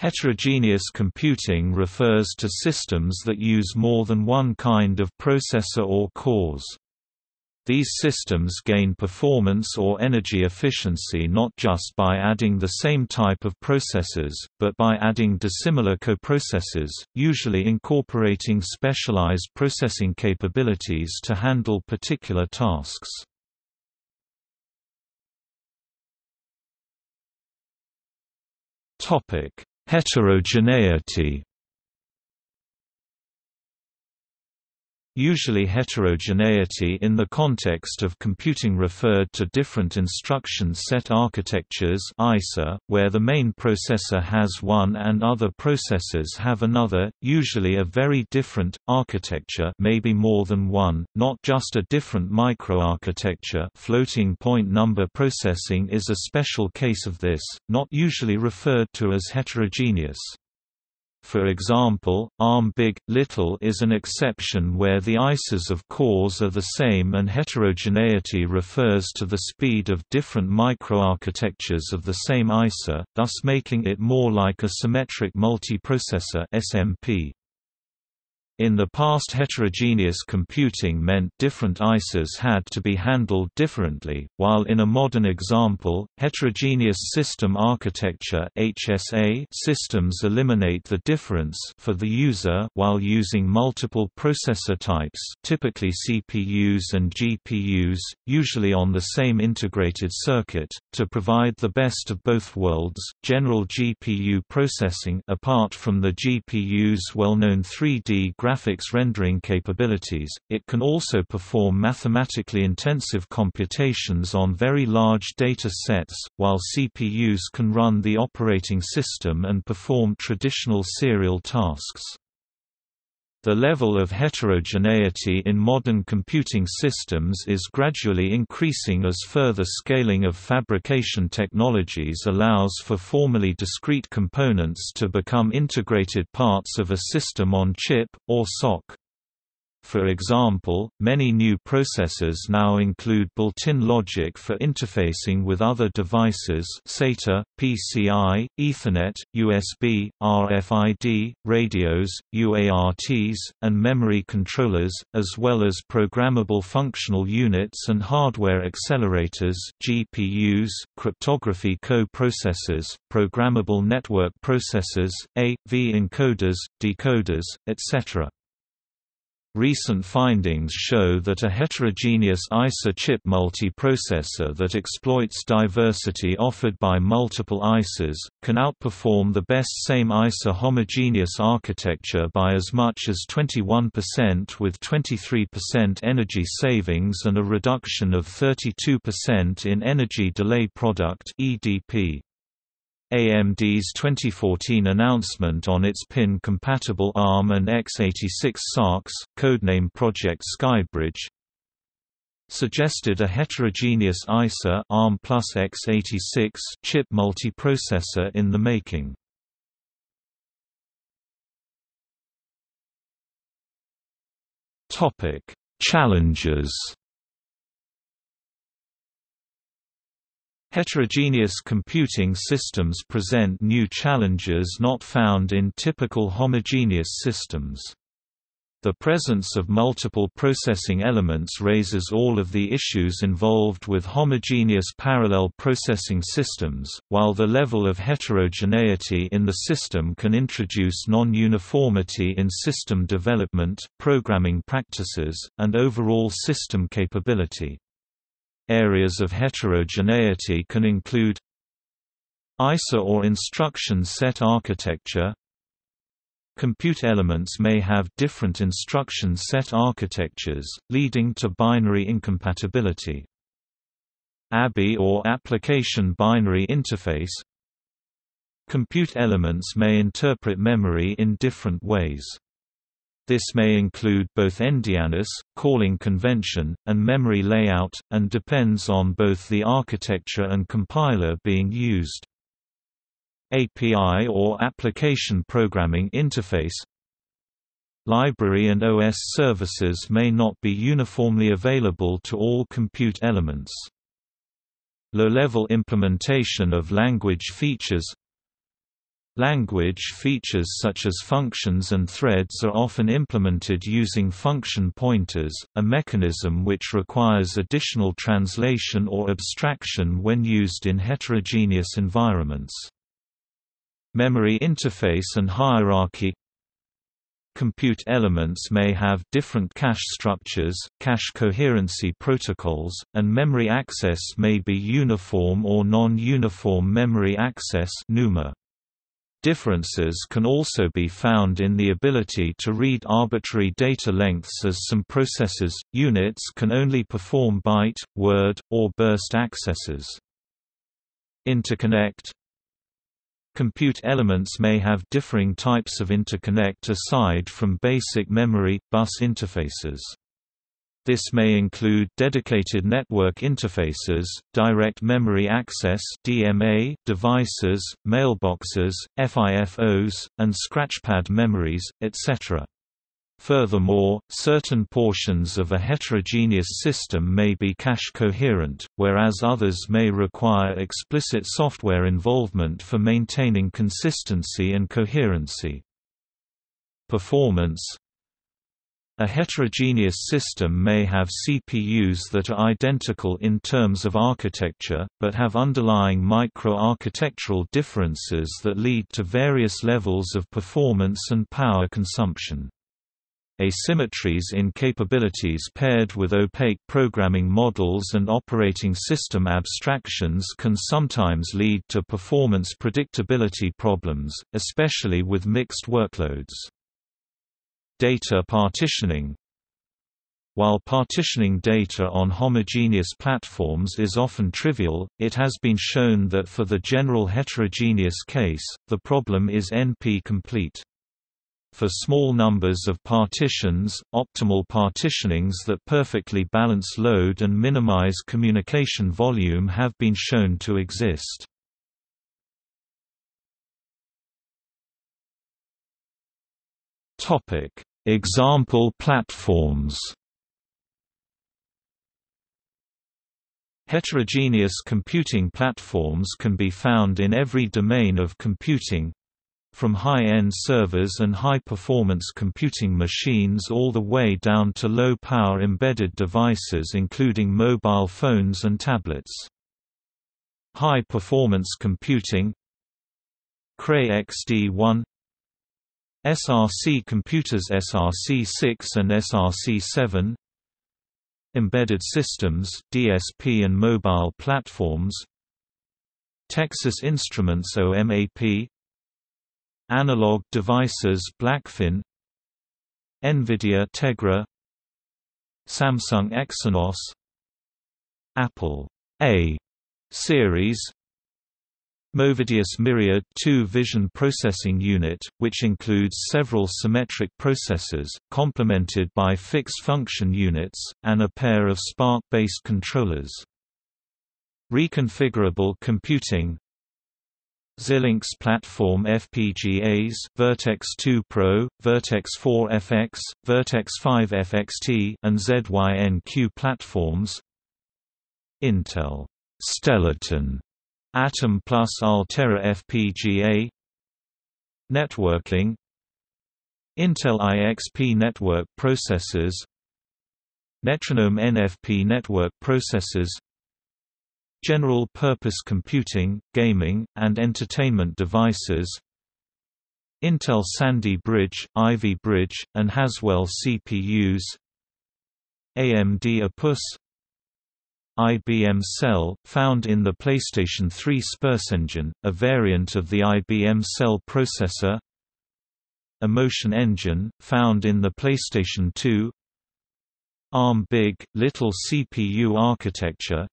Heterogeneous computing refers to systems that use more than one kind of processor or cores. These systems gain performance or energy efficiency not just by adding the same type of processors, but by adding dissimilar coprocessors, usually incorporating specialized processing capabilities to handle particular tasks. Heterogeneity Usually heterogeneity in the context of computing referred to different instruction set architectures ISA, where the main processor has one and other processors have another, usually a very different, architecture maybe more than one, not just a different microarchitecture floating point number processing is a special case of this, not usually referred to as heterogeneous. For example, ARM Big, Little is an exception where the ISAs of cores are the same and heterogeneity refers to the speed of different microarchitectures of the same ISA, thus making it more like a symmetric multiprocessor SMP. In the past heterogeneous computing meant different ISAs had to be handled differently, while in a modern example, heterogeneous system architecture HSA systems eliminate the difference for the user while using multiple processor types typically CPUs and GPUs, usually on the same integrated circuit, to provide the best of both worlds, general GPU processing apart from the GPU's well-known 3D graphics rendering capabilities, it can also perform mathematically intensive computations on very large data sets, while CPUs can run the operating system and perform traditional serial tasks. The level of heterogeneity in modern computing systems is gradually increasing as further scaling of fabrication technologies allows for formally discrete components to become integrated parts of a system on chip, or SoC. For example, many new processors now include built-in logic for interfacing with other devices SATA, PCI, Ethernet, USB, RFID, radios, UARTs, and memory controllers, as well as programmable functional units and hardware accelerators GPUs, cryptography co-processors, programmable network processors, A.V encoders, decoders, etc. Recent findings show that a heterogeneous ISA chip multiprocessor that exploits diversity offered by multiple ISAs, can outperform the best same ISA homogeneous architecture by as much as 21% with 23% energy savings and a reduction of 32% in energy delay product EDP. AMD's 2014 announcement on its pin-compatible ARM and x86 SoCs, codename Project Skybridge, suggested a heterogeneous ISA ARM plus x86 chip multiprocessor in the making. Topic: Challenges Heterogeneous computing systems present new challenges not found in typical homogeneous systems. The presence of multiple processing elements raises all of the issues involved with homogeneous parallel processing systems, while the level of heterogeneity in the system can introduce non-uniformity in system development, programming practices, and overall system capability. Areas of heterogeneity can include ISA or instruction set architecture Compute elements may have different instruction set architectures, leading to binary incompatibility. ABI or Application Binary Interface Compute elements may interpret memory in different ways. This may include both endianness, calling convention, and memory layout, and depends on both the architecture and compiler being used. API or Application Programming Interface Library and OS services may not be uniformly available to all compute elements. Low-level implementation of language features Language features such as functions and threads are often implemented using function pointers, a mechanism which requires additional translation or abstraction when used in heterogeneous environments. Memory interface and hierarchy Compute elements may have different cache structures, cache coherency protocols, and memory access may be uniform or non-uniform memory access NUMA. Differences can also be found in the ability to read arbitrary data lengths as some processors, units can only perform byte, word, or burst accesses. Interconnect Compute elements may have differing types of interconnect aside from basic memory, bus interfaces. This may include dedicated network interfaces, direct memory access (DMA) devices, mailboxes, FIFOs, and scratchpad memories, etc. Furthermore, certain portions of a heterogeneous system may be cache coherent, whereas others may require explicit software involvement for maintaining consistency and coherency. Performance a heterogeneous system may have CPUs that are identical in terms of architecture, but have underlying micro-architectural differences that lead to various levels of performance and power consumption. Asymmetries in capabilities paired with opaque programming models and operating system abstractions can sometimes lead to performance predictability problems, especially with mixed workloads. Data partitioning While partitioning data on homogeneous platforms is often trivial, it has been shown that for the general heterogeneous case, the problem is NP-complete. For small numbers of partitions, optimal partitionings that perfectly balance load and minimize communication volume have been shown to exist. Topic: Example platforms Heterogeneous computing platforms can be found in every domain of computing from high-end servers and high-performance computing machines all the way down to low-power embedded devices including mobile phones and tablets. High-performance computing Cray XD1 SRC computers SRC6 and SRC7 Embedded systems DSP and mobile platforms. Texas Instruments OMAP Analog devices Blackfin. NVIDIA Tegra. Samsung Exynos. Apple. A series Movidius Myriad 2 vision processing unit, which includes several symmetric processors, complemented by fixed function units, and a pair of SPARC-based controllers. Reconfigurable computing. Xilinx platform FPGAs Virtex 2 Pro, Virtex 4 FX, Virtex 5 FXT and ZYNQ platforms. Intel. Stellarton Atom plus Altera FPGA Networking Intel IXP network processors Netronome NFP network processors General-purpose computing, gaming, and entertainment devices Intel Sandy Bridge, Ivy Bridge, and Haswell CPUs AMD Opus IBM Cell, found in the PlayStation 3 Spurs Engine, a variant of the IBM Cell processor. Emotion Engine, found in the PlayStation 2 ARM Big, Little CPU architecture.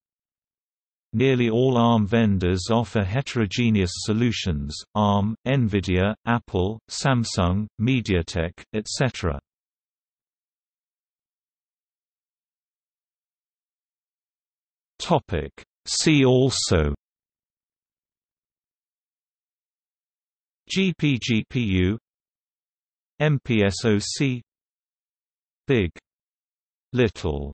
Nearly all ARM vendors offer heterogeneous solutions, ARM, NVIDIA, Apple, Samsung, MediaTek, etc. Topic. See also GPGPU MPSoC Big Little